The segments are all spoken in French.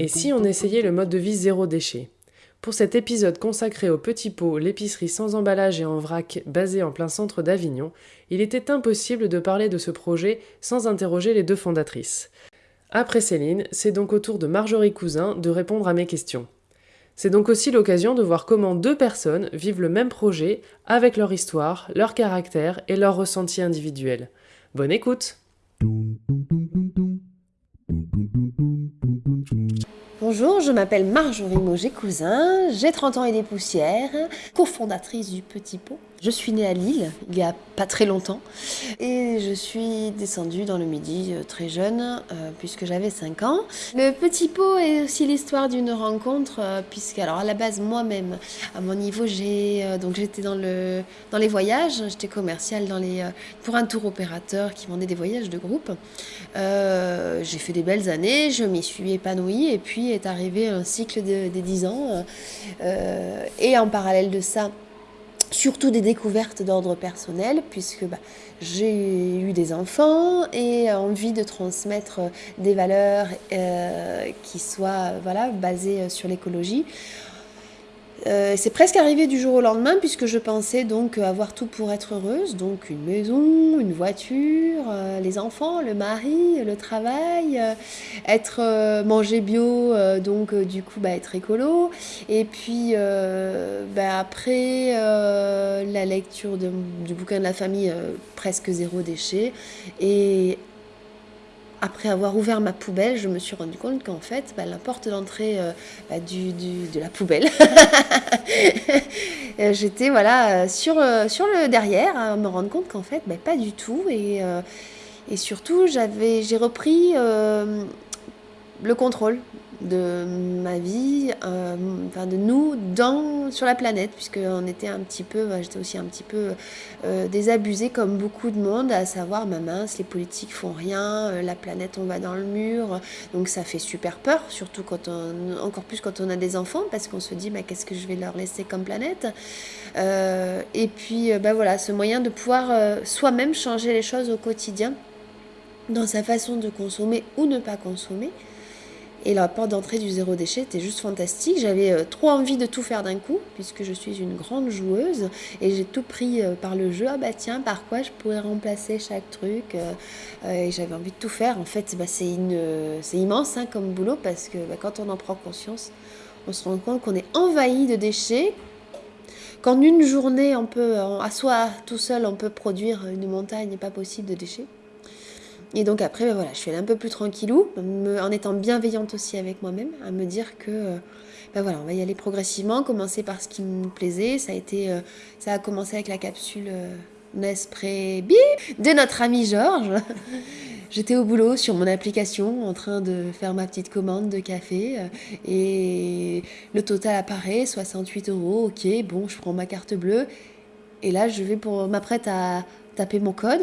Et si on essayait le mode de vie zéro déchet? Pour cet épisode consacré au petit pot, l'épicerie sans emballage et en vrac basée en plein centre d'Avignon, il était impossible de parler de ce projet sans interroger les deux fondatrices. Après Céline, c'est donc au tour de Marjorie Cousin de répondre à mes questions. C'est donc aussi l'occasion de voir comment deux personnes vivent le même projet avec leur histoire, leur caractère et leurs ressentis individuels. Bonne écoute Bonjour, je m'appelle Marjorie Moget-Cousin, j'ai 30 ans et des poussières, cofondatrice du Petit Pot. Je suis née à Lille il y a pas très longtemps et je suis descendue dans le Midi euh, très jeune euh, puisque j'avais 5 ans. Le Petit Pot est aussi l'histoire d'une rencontre euh, puisque alors à la base moi-même à mon niveau j'ai donc j'étais dans le dans les voyages, j'étais commerciale dans les pour un tour opérateur qui vendait des voyages de groupe. j'ai fait des belles années, je m'y suis épanouie et puis est arrivé un cycle des 10 ans et en parallèle de ça surtout des découvertes d'ordre personnel, puisque bah, j'ai eu des enfants et envie de transmettre des valeurs euh, qui soient voilà, basées sur l'écologie. Euh, c'est presque arrivé du jour au lendemain puisque je pensais donc avoir tout pour être heureuse, donc une maison, une voiture, euh, les enfants, le mari, le travail, euh, être manger bio, donc du coup bah, être écolo, et puis bah, après la lecture du bouquin de la famille presque zéro déchet. Et après avoir ouvert ma poubelle, je me suis rendu compte qu'en fait, bah, la porte d'entrée euh, bah, de la poubelle, euh, j'étais voilà, euh, sur, sur le derrière à me rendre compte qu'en fait, bah, pas du tout. Et, et surtout, j'ai repris le contrôle de ma vie, euh, enfin de nous dans, sur la planète, puisqu'on était un petit peu, j'étais aussi un petit peu euh, désabusée comme beaucoup de monde, à savoir, ma mince, les politiques font rien, euh, la planète on va dans le mur, donc ça fait super peur, surtout quand on, encore plus quand on a des enfants, parce qu'on se dit, bah, qu'est-ce que je vais leur laisser comme planète? Et puis, bah voilà, ce moyen de pouvoir soi-même changer les choses au quotidien, dans sa façon de consommer ou ne pas consommer. Et la porte d'entrée du zéro déchet était juste fantastique. J'avais euh, trop envie de tout faire d'un coup, puisque je suis une grande joueuse. Et j'ai tout pris euh, par le jeu. Ah bah tiens, par quoi je pourrais remplacer chaque truc euh, Et j'avais envie de tout faire. En fait, bah, c'est immense hein, comme boulot, parce que bah, quand on en prend conscience, on se rend compte qu'on est envahi de déchets. Qu'en une journée, on peut, à soi tout seul, on peut produire une montagne pas possible de déchets. Et donc après, ben voilà, je suis allée un peu plus tranquillou, en étant bienveillante aussi avec moi-même, à me dire que ben voilà, on va y aller progressivement, commencer par ce qui me plaisait. Ça a, été, euh, ça a commencé avec la capsule euh, Nespré de notre ami Georges. J'étais au boulot sur mon application en train de faire ma petite commande de café et le total apparaît, 68 euros, ok, bon, je prends ma carte bleue et là je vais pour m'apprête à taper mon code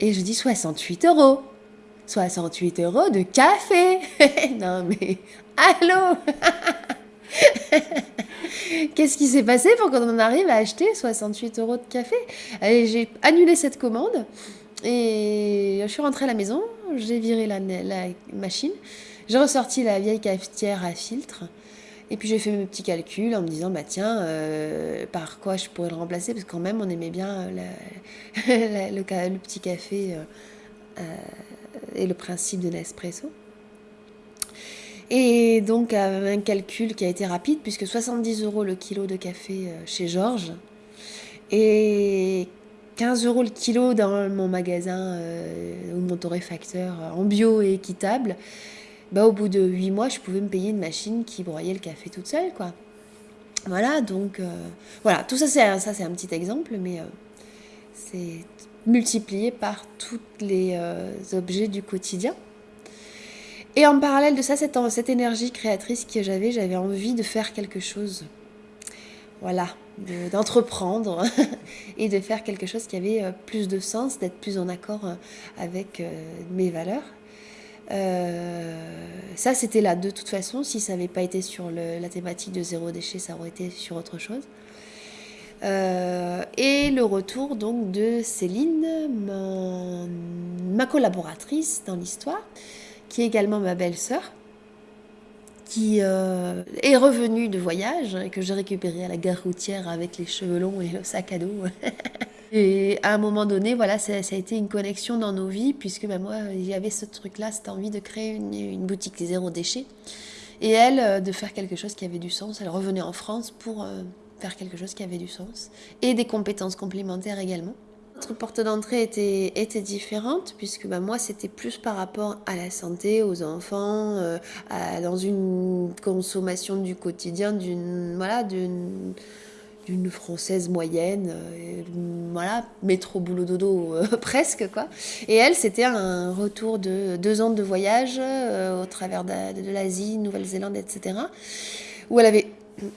et je dis 68 euros. 68 euros de café. non mais, allô? Qu'est-ce qui s'est passé pour qu'on en arrive à acheter 68 euros de café? J'ai annulé cette commande et je suis rentrée à la maison, j'ai viré la machine, j'ai ressorti la vieille cafetière à filtre et puis j'ai fait mes petits calculs en me disant, bah tiens, euh, par quoi je pourrais le remplacer? Parce que quand même, on aimait bien euh, le, petit café euh, et le principe de Nespresso. Et donc un calcul qui a été rapide, puisque 70 euros le kilo de café chez Georges et 15 euros le kilo dans mon magasin ou mon torréfacteur en bio et équitable bah, au bout de 8 mois, je pouvais me payer une machine qui broyait le café toute seule, quoi. Voilà, donc, euh, voilà, tout ça, c'est un petit exemple, mais euh, c'est multiplié par tous les euh, objets du quotidien. Et en parallèle de ça, cette, cette énergie créatrice que j'avais, j'avais envie de faire quelque chose. Voilà, d'entreprendre et de faire quelque chose qui avait plus de sens, d'être plus en accord avec mes valeurs. Euh, ça, c'était là de toute façon. Si ça n'avait pas été sur la thématique de zéro déchet, ça aurait été sur autre chose. et le retour donc de Céline, ma collaboratrice dans l'histoire, qui est également ma belle-sœur, qui est revenue de voyage et que j'ai récupéré à la gare routière avec les cheveux longs et le sac à dos. Et à un moment donné, voilà, ça, a été une connexion dans nos vies, puisque ben, moi, il y avait ce truc-là, cette envie de créer une, boutique zéro déchet. Et elle, euh, de faire quelque chose qui avait du sens. Elle revenait en France pour euh, faire quelque chose qui avait du sens. Et des compétences complémentaires également. Notre porte d'entrée était, différente, puisque ben, moi, c'était plus par rapport à la santé, aux enfants, euh, dans une consommation du quotidien, d'une. Voilà, d'une d'une française moyenne, euh, voilà, métro boulot dodo euh, presque quoi. Et elle, c'était un retour de deux ans de voyage euh, au travers de, l'Asie, Nouvelle-Zélande, etc. Où elle avait,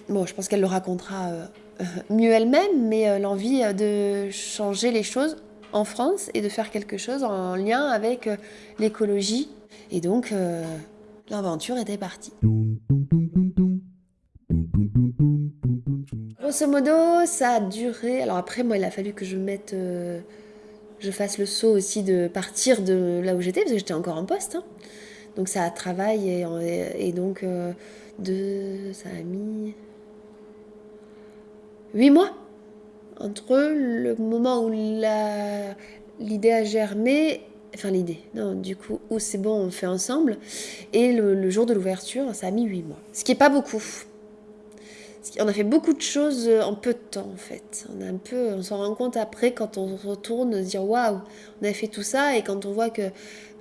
bon, je pense qu'elle le racontera mieux elle-même, mais l'envie de changer les choses en France et de faire quelque chose en lien avec l'écologie. Et donc, l'aventure était partie. Grosso modo, ça a duré. Alors après, moi, il a fallu que je mette. Euh, je fasse le saut aussi de partir de là où j'étais, parce que j'étais encore en poste. Hein. Donc ça a travaillé et, donc euh, ça a mis huit mois entre le moment où l'idée a germé, enfin l'idée, non, du coup, où c'est bon, on fait ensemble, et le, le jour de l'ouverture, ça a mis huit mois. Ce qui n'est pas beaucoup on a fait beaucoup de choses euh, en peu de temps en fait. On s'en rend compte après quand on retourne se dire waouh, on a fait tout ça et quand on voit que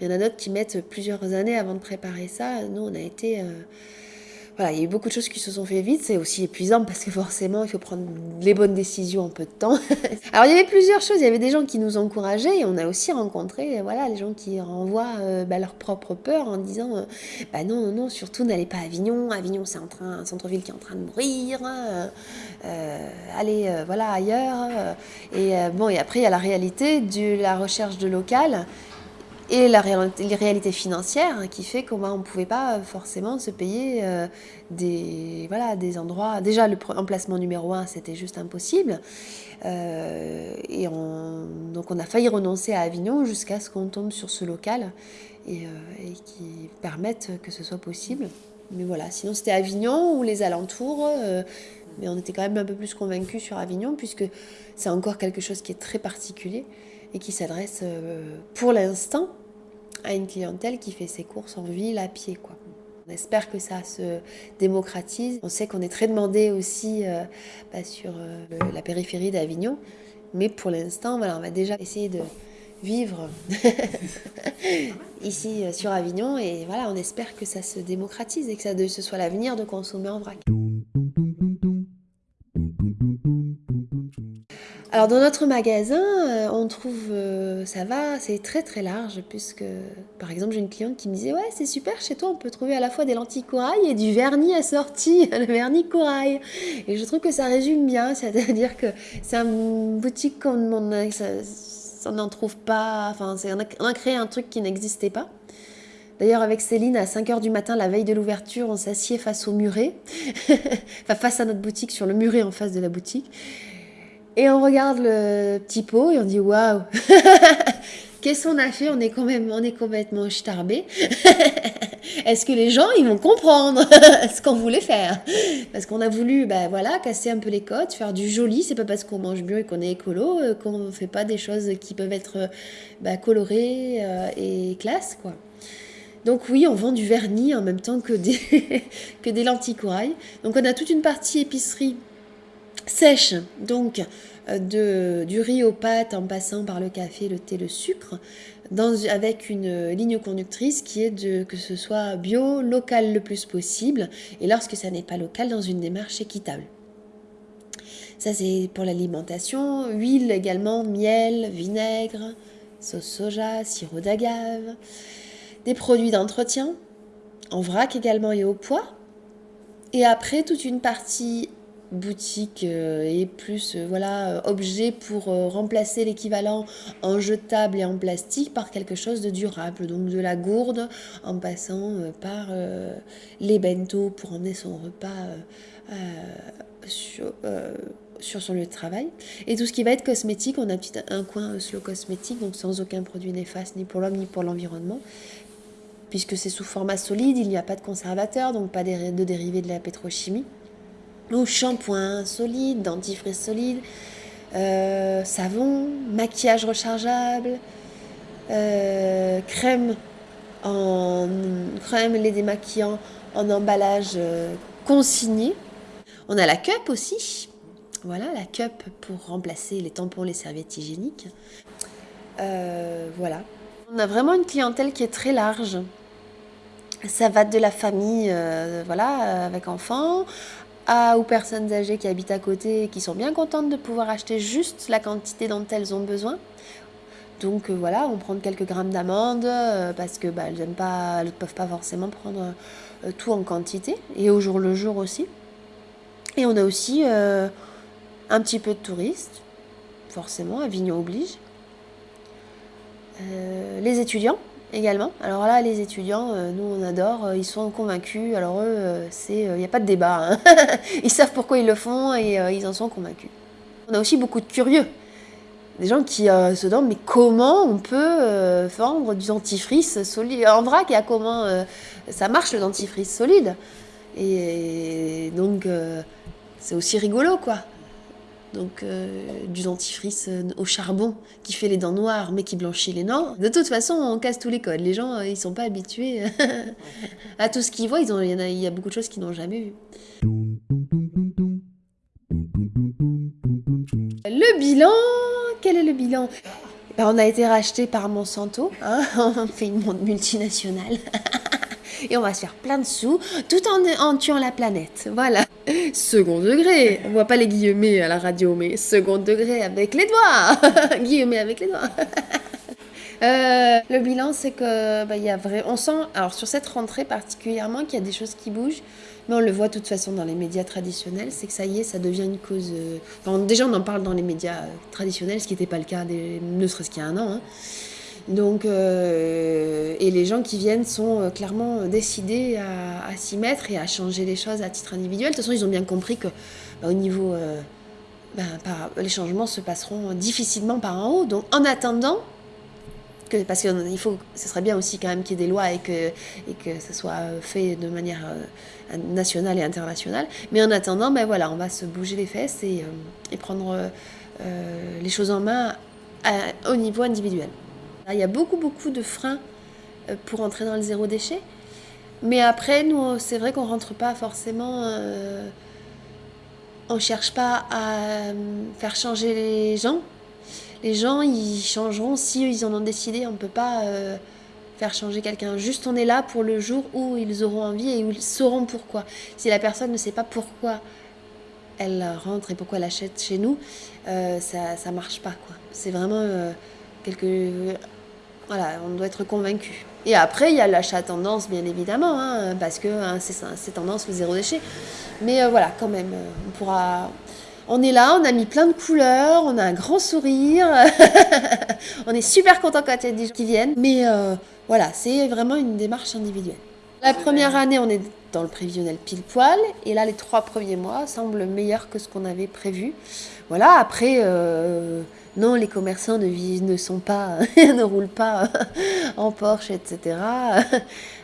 il y en a d'autres qui mettent plusieurs années avant de préparer ça. Nous, on a été euh, voilà, il y a eu beaucoup de choses qui se sont fait vite. C'est aussi épuisant parce que forcément, il faut prendre les bonnes décisions en peu de temps. Alors, il y avait plusieurs choses. Il y avait des gens qui nous encourageaient et on a aussi rencontré, voilà, les gens qui renvoient euh, bah, leur propre peur en disant, euh, bah non, non, non, surtout n'allez pas à Avignon. Avignon, c'est un centre-ville qui est en train de mourir. Euh, allez, voilà, ailleurs. Et bon, et après, il y a la réalité de la recherche de local et la réalité financière hein, qui fait qu'on ne pouvait pas forcément se payer euh, des, voilà, des endroits. Déjà, le emplacement numéro un, c'était juste impossible. Euh, et donc, on a failli renoncer à Avignon jusqu'à ce qu'on tombe sur ce local et, euh, et, qui permette que ce soit possible. Mais voilà, sinon c'était Avignon ou les alentours. mais on était quand même un peu plus convaincus sur Avignon puisque c'est encore quelque chose qui est très particulier et qui s'adresse pour l'instant à une clientèle qui fait ses courses en ville à pied. Quoi. On espère que ça se démocratise. On sait qu'on est très demandé aussi euh, bah, sur euh, la périphérie d'Avignon. Mais pour l'instant, voilà, on va déjà essayer de vivre ici euh, sur Avignon. Et voilà, on espère que ça se démocratise et que ça, ce soit l'avenir de consommer en vrac. Alors dans notre magasin, on trouve, euh, ça va, c'est très très large, puisque par exemple j'ai une cliente qui me disait ouais c'est super, chez toi on peut trouver à la fois des lentilles corail et du vernis assorti, le vernis corail. Et je trouve que ça résume bien, c'est-à-dire que c'est une boutique qu'on n'en trouve pas, enfin on a, créé un truc qui n'existait pas. D'ailleurs, avec Céline, à 5h du matin, la veille de l'ouverture, on s'assied face au muret, enfin face à notre boutique, sur le muret en face de la boutique. Et on regarde le petit pot et on dit waouh Qu'est-ce qu'on a fait? On est, quand même, on est complètement starbé. Est-ce que les gens ils vont comprendre ce qu'on voulait faire? Parce qu'on a voulu bah, voilà, casser un peu les codes, faire du joli. C'est pas parce qu'on mange mieux et qu'on est écolo euh, qu'on ne fait pas des choses qui peuvent être bah, colorées euh, et classe. quoi. Donc oui, on vend du vernis en même temps que des, que des lentilles corail. Donc on a toute une partie épicerie sèche, donc euh, du riz aux pâtes en passant par le café, le thé, le sucre, avec une ligne conductrice qui est de que ce soit bio, local le plus possible, et lorsque ça n'est pas local, dans une démarche équitable. Ça c'est pour l'alimentation, huile également, miel, vinaigre, sauce soja, sirop d'agave, des produits d'entretien, en vrac également et au poids, et après toute une partie boutique euh, et plus euh, voilà euh, objet pour remplacer l'équivalent en jetable et en plastique par quelque chose de durable donc de la gourde en passant par les bento pour emmener son repas sur, sur son lieu de travail. Et tout ce qui va être cosmétique, on a un, coin slow cosmétique, donc sans aucun produit néfaste ni pour l'homme ni pour l'environnement. Puisque c'est sous format solide, il n'y a pas de conservateur, donc pas de dérivés de la pétrochimie. Donc shampoing solide, dentifrice solide, euh, savon, maquillage rechargeable, euh, crème en crème les démaquillants en emballage euh, consigné. On a la cup aussi. Voilà, la cup pour remplacer les tampons, les serviettes hygiéniques. voilà. On a vraiment une clientèle qui est très large. Ça va de la famille, voilà, avec enfants, à, aux personnes âgées qui habitent à côté et qui sont bien contentes de pouvoir acheter juste la quantité dont elles ont besoin. Donc euh, voilà, on prend quelques grammes d'amandes euh, parce que bah, elles ne peuvent pas forcément prendre euh, tout en quantité et au jour le jour aussi. Et on a aussi un petit peu de touristes, forcément, Avignon oblige. les étudiants également. Alors là, les étudiants, euh, nous on adore, euh, ils sont convaincus. Alors eux, euh, il n'y a pas de débat. Hein. ils savent pourquoi ils le font et ils en sont convaincus. On a aussi beaucoup de curieux. Des gens qui se demandent mais comment on peut vendre du dentifrice solide? En vrac et à comment ça marche le dentifrice solide? Et donc c'est aussi rigolo quoi. Donc euh, du dentifrice euh, au charbon qui fait les dents noires mais qui blanchit les dents. De toute façon, on casse tous les codes. Les gens, euh, ils sont pas habitués à tout ce qu'ils voient. Ils ont, il, y y a beaucoup de choses qu'ils n'ont jamais vues. Le bilan, quel est le bilan? Ben, On a été racheté par Monsanto. Hein on fait une multinationale. et on va se faire plein de sous tout en, tuant la planète. Voilà. Second degré. On voit pas les guillemets à la radio, mais second degré avec les doigts. guillemets avec les doigts. Euh, le bilan, c'est que bah, y a on sent, alors sur cette rentrée particulièrement, qu'il y a des choses qui bougent, mais on le voit de toute façon dans les médias traditionnels, c'est que ça y est, ça devient une cause. Euh, déjà, on en parle dans les médias euh, traditionnels, ce qui n'était pas le cas, ne serait-ce qu'il y a un an. Hein. Donc, euh, et les gens qui viennent sont euh, clairement décidés à, s'y mettre et à changer les choses à titre individuel. De toute façon, ils ont bien compris que bah, au niveau, euh, bah, les changements se passeront difficilement par en haut. Donc, en attendant, parce qu'il faut, ce serait bien aussi quand même qu'il y ait des lois et que, ça soit fait de manière nationale et internationale. Mais en attendant, ben voilà, on va se bouger les fesses et prendre les choses en main au niveau individuel. Il y a beaucoup, beaucoup de freins euh, pour entrer dans le zéro déchet. Mais après, nous, c'est vrai qu'on rentre pas forcément. Euh, on cherche pas à euh, faire changer les gens. Les gens, ils changeront si ils en ont décidé. On ne peut pas faire changer quelqu'un. Juste, on est là pour le jour où ils auront envie et où ils sauront pourquoi. Si la personne ne sait pas pourquoi elle rentre et pourquoi elle achète chez nous, ça ne marche pas. C'est vraiment quelque voilà, on doit être convaincu. Et après, il y a l'achat tendance, bien évidemment, hein, parce que hein, c'est tendance le zéro déchet. Mais euh, voilà, quand même, euh, on pourra. On est là, on a mis plein de couleurs, on a un grand sourire. on est super content quand il y a des gens qui viennent. Mais euh, voilà, c'est vraiment une démarche individuelle. La première année, on est dans le prévisionnel pile poil. Et là, les trois premiers mois semblent meilleurs que ce qu'on avait prévu. Voilà, après non, les commerçants ne, ne sont pas, ne roulent pas en Porsche, etc.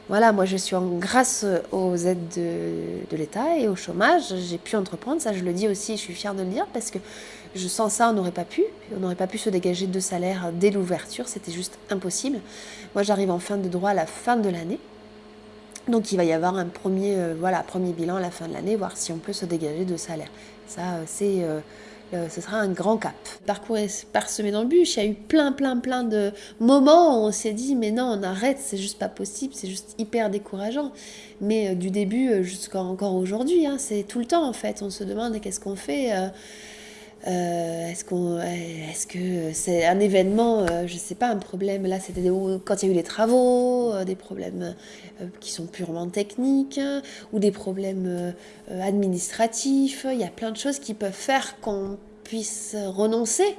voilà, moi je suis en grâce aux aides de, l'État et au chômage, j'ai pu entreprendre, ça je le dis aussi, je suis fière de le dire parce que je sens ça, on n'aurait pas pu, on n'aurait pas pu se dégager de salaire dès l'ouverture, c'était juste impossible. Moi j'arrive en fin de droit à la fin de l'année. Donc il va y avoir un premier, euh, bilan à la fin de l'année, voir si on peut se dégager de salaire. Ça, euh, c'est euh, euh, ce sera un grand cap. Le parcours est parsemé d'embûches, il y a eu plein, plein, plein de moments où on s'est dit, mais non, on arrête, c'est juste pas possible, c'est juste hyper décourageant. Mais euh, du début euh, jusqu'à encore aujourd'hui, hein, c'est tout le temps en fait, on se demande qu'est-ce qu'on fait. Est-ce qu'on, est-ce que c'est un événement, je sais pas, un problème. Là, c'était quand il y a eu les travaux, des problèmes qui sont purement techniques ou des problèmes administratifs. Il y a plein de choses qui peuvent faire qu'on puisse renoncer.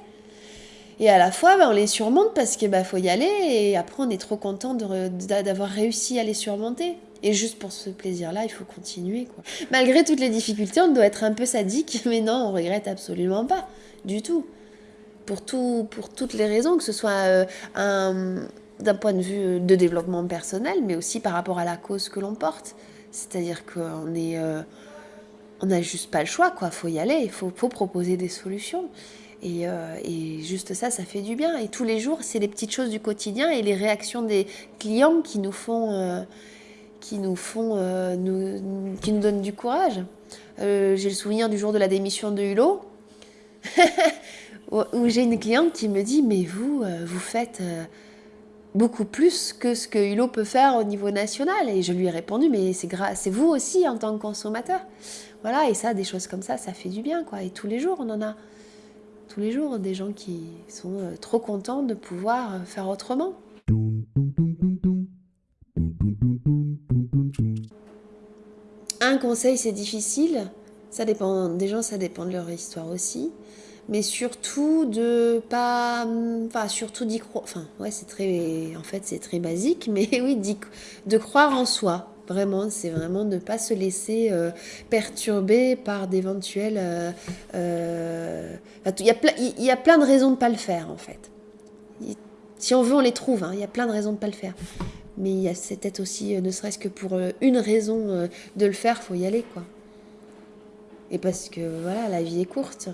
Et à la fois, ben, on les surmonte parce qu'il ben, faut y aller et après, on est trop content d'avoir réussi à les surmonter. Et juste pour ce plaisir-là, il faut continuer. Quoi. Malgré toutes les difficultés, on doit être un peu sadique, mais non, on regrette absolument pas, du tout. Pour, tout, pour toutes les raisons, que ce soit euh, d'un point de vue de développement personnel, mais aussi par rapport à la cause que l'on porte. C'est-à-dire qu'on est, euh, on n'a juste pas le choix, quoi. Faut y aller, il faut, proposer des solutions. Euh, et, juste ça, ça fait du bien. Et tous les jours, c'est les petites choses du quotidien et les réactions des clients qui nous font qui nous font, euh, qui nous donnent du courage. Euh, j'ai le souvenir du jour de la démission de Hulot, où j'ai une cliente qui me dit Mais vous, euh, vous faites beaucoup plus que ce que Hulot peut faire au niveau national. Et je lui ai répondu Mais c'est c'est vous aussi en tant que consommateur. Voilà, et ça, des choses comme ça, ça fait du bien, quoi. Et tous les jours, on en a. Tous les jours, des gens qui sont trop contents de pouvoir faire autrement. Un conseil, c'est difficile. Ça dépend des gens, ça dépend de leur histoire aussi. Mais surtout de pas. Enfin, surtout d'y croire. Enfin, ouais, c'est très. En fait, c'est très basique, mais oui, de croire en soi. Vraiment, c'est vraiment de ne pas se laisser euh, perturber par d'éventuels. Euh, euh, il il y a plein de raisons de ne pas le faire, en fait. Si on veut, on les trouve. Hein. Il y a plein de raisons de ne pas le faire mais il y a peut-être aussi, euh, ne serait-ce que pour euh, une raison euh, de le faire, faut y aller, quoi. Et parce que, voilà, la vie est courte.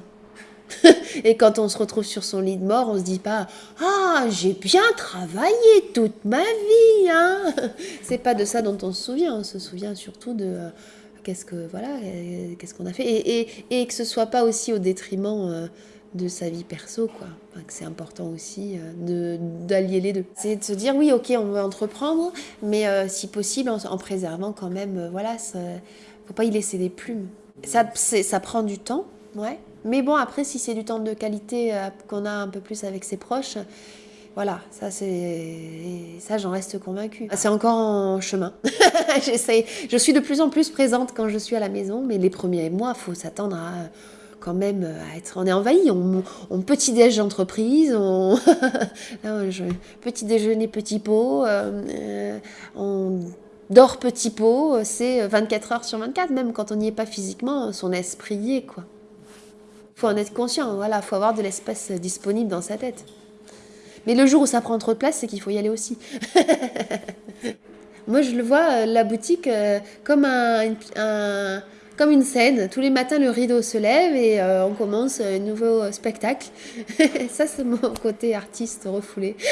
et quand on se retrouve sur son lit de mort, on se dit pas Ah, j'ai bien travaillé toute ma vie, hein C'est pas de ça dont on se souvient, on se souvient surtout de qu'est-ce que voilà, qu'est-ce qu'on a fait et, que ce soit pas aussi au détriment de sa vie perso, quoi. que c'est important aussi euh, d'allier les deux. C'est de se dire, oui, ok, on veut entreprendre, mais euh, si possible, en, préservant quand même, euh, voilà, faut pas y laisser des plumes. Ça, ça prend du temps, ouais. Mais bon, après, si c'est du temps de qualité qu'on a un peu plus avec ses proches, voilà, ça c'est ça j'en reste convaincue. C'est encore en chemin. J'essaie, je suis de plus en plus présente quand je suis à la maison, mais les premiers mois, faut s'attendre à quand même euh, à être. On est envahi. On, petit déj d'entreprise, on petit déjeuner petit pot, euh, euh, on dort petit pot. C'est 24 heures sur 24, même quand on n'y est pas physiquement, son esprit y est quoi. Faut en être conscient. Voilà, faut avoir de l'espace disponible dans sa tête. Mais le jour où ça prend trop de place, c'est qu'il faut y aller aussi. Moi, je le vois, la boutique, comme un comme une scène. Tous les matins, le rideau se lève et euh, on commence un nouveau spectacle. Ça, c'est mon côté artiste refoulé.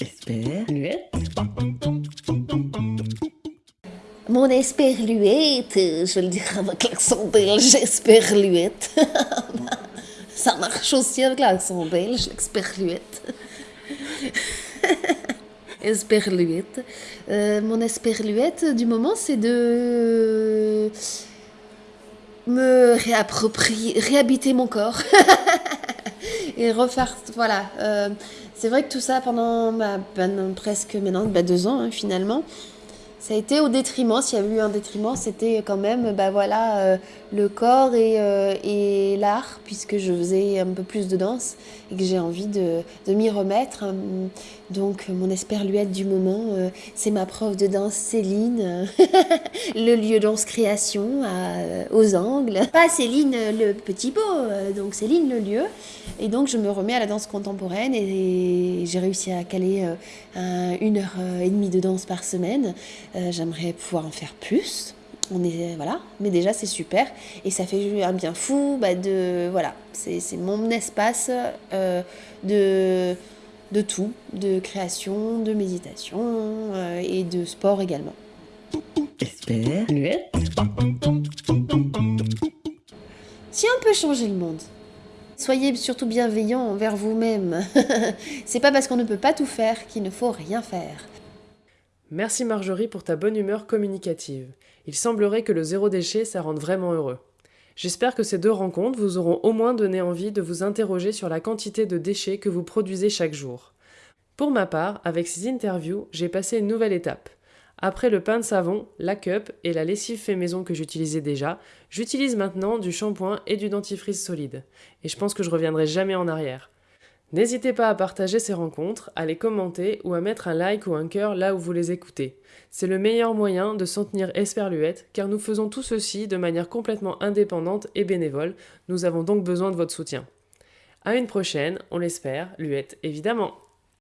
Esperluette. Mon esperluette, je le dirais avec l'accent belge, esperluette. Ça marche aussi avec l'accent belge, esperluette esperluette. Euh, mon esperluette du moment, c'est de me réapproprier, réhabiter mon corps et refaire. Voilà. Euh, c'est vrai que tout ça pendant, bah, presque maintenant bah, deux ans hein, finalement. Ça a été au détriment, s'il y avait eu un détriment, c'était quand même bah, voilà, euh, le corps et, et l'art, puisque je faisais un peu plus de danse et que j'ai envie de, m'y remettre. Donc mon esperluette du moment, euh, c'est ma prof de danse Céline, le lieu danse création euh, aux Angles. Pas Céline le petit euh, donc Céline le lieu. Et donc je me remets à la danse contemporaine et, j'ai réussi à caler une heure et demie de danse par semaine. J'aimerais pouvoir en faire plus. On est voilà, mais déjà c'est super et ça fait un bien fou. Bah, de voilà, c'est mon espace de de tout, de création, de méditation euh, et de sport également. Si on peut changer le monde, soyez surtout bienveillant envers vous-même. C'est pas parce qu'on ne peut pas tout faire qu'il ne faut rien faire. Merci Marjorie pour ta bonne humeur communicative. Il semblerait que le zéro déchet, ça rende vraiment heureux. J'espère que ces deux rencontres vous auront au moins donné envie de vous interroger sur la quantité de déchets que vous produisez chaque jour. Pour ma part, avec ces interviews, j'ai passé une nouvelle étape. Après le pain de savon, la cup et la lessive fait maison que j'utilisais déjà, j'utilise maintenant du shampoing et du dentifrice solide. Et je pense que je reviendrai jamais en arrière. N'hésitez pas à partager ces rencontres, à les commenter ou à mettre un like ou un cœur là où vous les écoutez. C'est le meilleur moyen de soutenir Esperluette car nous faisons tout ceci de manière complètement indépendante et bénévole. Nous avons donc besoin de votre soutien. À une prochaine, on l'espère, Luette évidemment.